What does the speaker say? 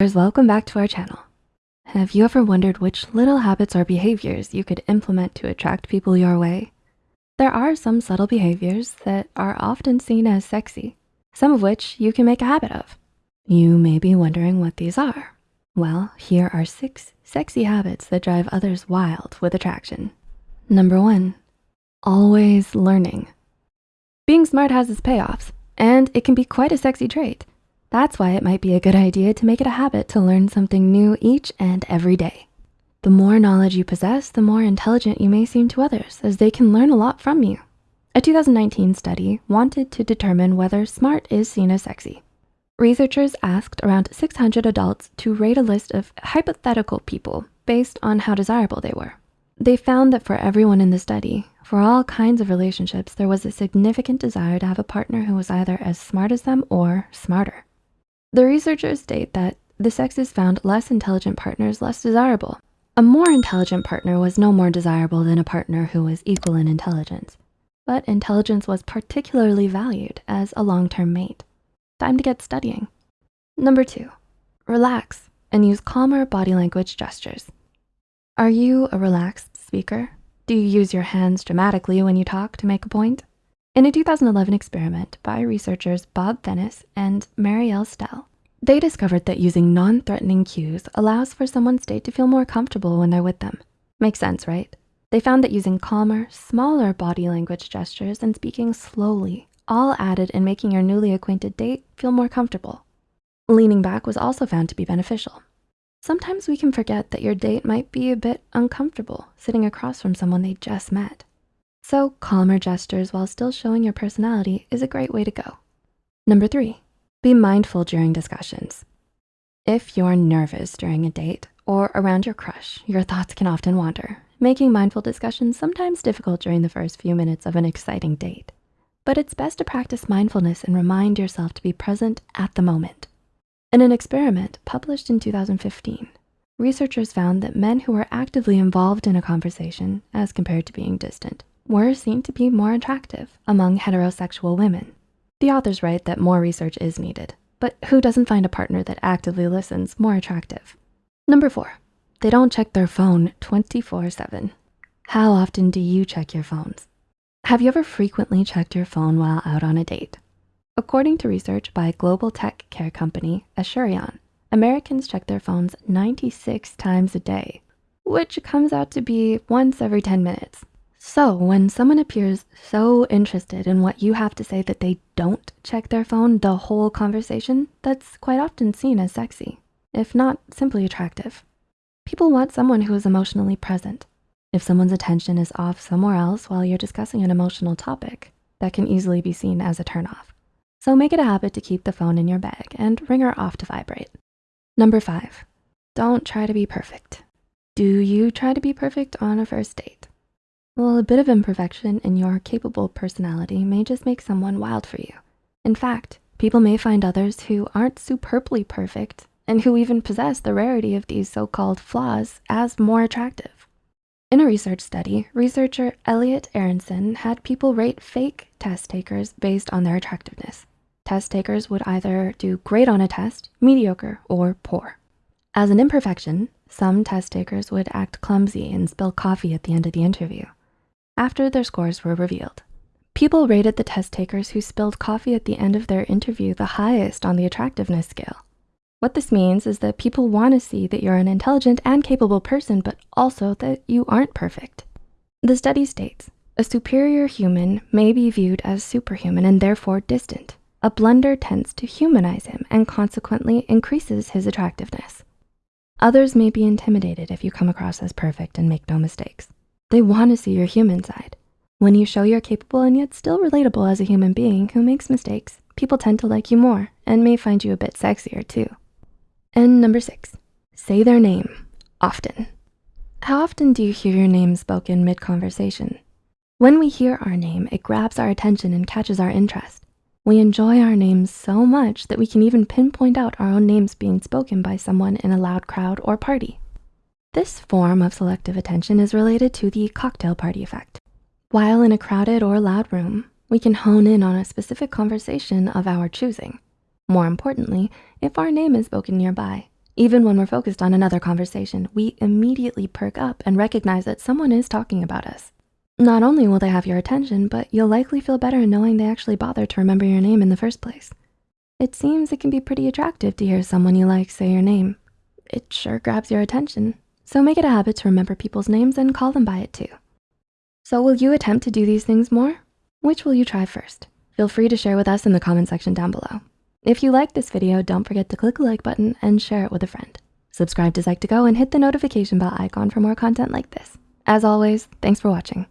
Welcome back to our channel. Have you ever wondered which little habits or behaviors you could implement to attract people your way? There are some subtle behaviors that are often seen as sexy, some of which you can make a habit of. You may be wondering what these are. Well, here are six sexy habits that drive others wild with attraction. Number one, always learning. Being smart has its payoffs, and it can be quite a sexy trait. That's why it might be a good idea to make it a habit to learn something new each and every day. The more knowledge you possess, the more intelligent you may seem to others as they can learn a lot from you. A 2019 study wanted to determine whether smart is seen as sexy. Researchers asked around 600 adults to rate a list of hypothetical people based on how desirable they were. They found that for everyone in the study, for all kinds of relationships, there was a significant desire to have a partner who was either as smart as them or smarter. The researchers state that the sexes found less intelligent partners less desirable. A more intelligent partner was no more desirable than a partner who was equal in intelligence, but intelligence was particularly valued as a long-term mate. Time to get studying. Number two, relax and use calmer body language gestures. Are you a relaxed speaker? Do you use your hands dramatically when you talk to make a point? In a 2011 experiment by researchers Bob Fennis and Marielle Stel, they discovered that using non-threatening cues allows for someone's date to feel more comfortable when they're with them. Makes sense, right? They found that using calmer, smaller body language gestures and speaking slowly all added in making your newly acquainted date feel more comfortable. Leaning back was also found to be beneficial. Sometimes we can forget that your date might be a bit uncomfortable sitting across from someone they just met. So calmer gestures while still showing your personality is a great way to go. Number three, be mindful during discussions. If you're nervous during a date or around your crush, your thoughts can often wander, making mindful discussions sometimes difficult during the first few minutes of an exciting date. But it's best to practice mindfulness and remind yourself to be present at the moment. In an experiment published in 2015, researchers found that men who were actively involved in a conversation as compared to being distant were seen to be more attractive among heterosexual women. The authors write that more research is needed, but who doesn't find a partner that actively listens more attractive? Number four, they don't check their phone 24 seven. How often do you check your phones? Have you ever frequently checked your phone while out on a date? According to research by global tech care company Asurion, Americans check their phones 96 times a day, which comes out to be once every 10 minutes. So when someone appears so interested in what you have to say that they don't check their phone the whole conversation, that's quite often seen as sexy, if not simply attractive. People want someone who is emotionally present. If someone's attention is off somewhere else while you're discussing an emotional topic, that can easily be seen as a turnoff. So make it a habit to keep the phone in your bag and ring her off to vibrate. Number five, don't try to be perfect. Do you try to be perfect on a first date? Well, a bit of imperfection in your capable personality may just make someone wild for you. In fact, people may find others who aren't superbly perfect and who even possess the rarity of these so-called flaws as more attractive. In a research study, researcher Elliot Aronson had people rate fake test takers based on their attractiveness. Test takers would either do great on a test, mediocre, or poor. As an imperfection, some test takers would act clumsy and spill coffee at the end of the interview after their scores were revealed. People rated the test takers who spilled coffee at the end of their interview the highest on the attractiveness scale. What this means is that people wanna see that you're an intelligent and capable person, but also that you aren't perfect. The study states, a superior human may be viewed as superhuman and therefore distant. A blunder tends to humanize him and consequently increases his attractiveness. Others may be intimidated if you come across as perfect and make no mistakes. They wanna see your human side. When you show you're capable and yet still relatable as a human being who makes mistakes, people tend to like you more and may find you a bit sexier too. And number six, say their name often. How often do you hear your name spoken mid-conversation? When we hear our name, it grabs our attention and catches our interest. We enjoy our names so much that we can even pinpoint out our own names being spoken by someone in a loud crowd or party. This form of selective attention is related to the cocktail party effect. While in a crowded or loud room, we can hone in on a specific conversation of our choosing. More importantly, if our name is spoken nearby, Even when we're focused on another conversation, we immediately perk up and recognize that someone is talking about us. Not only will they have your attention, but you'll likely feel better knowing they actually bothered to remember your name in the first place. It seems it can be pretty attractive to hear someone you like say your name. It sure grabs your attention. So make it a habit to remember people's names and call them by it too. So will you attempt to do these things more? Which will you try first? Feel free to share with us in the comment section down below. If you liked this video, don't forget to click the like button and share it with a friend. Subscribe to Psych2Go and hit the notification bell icon for more content like this. As always, thanks for watching.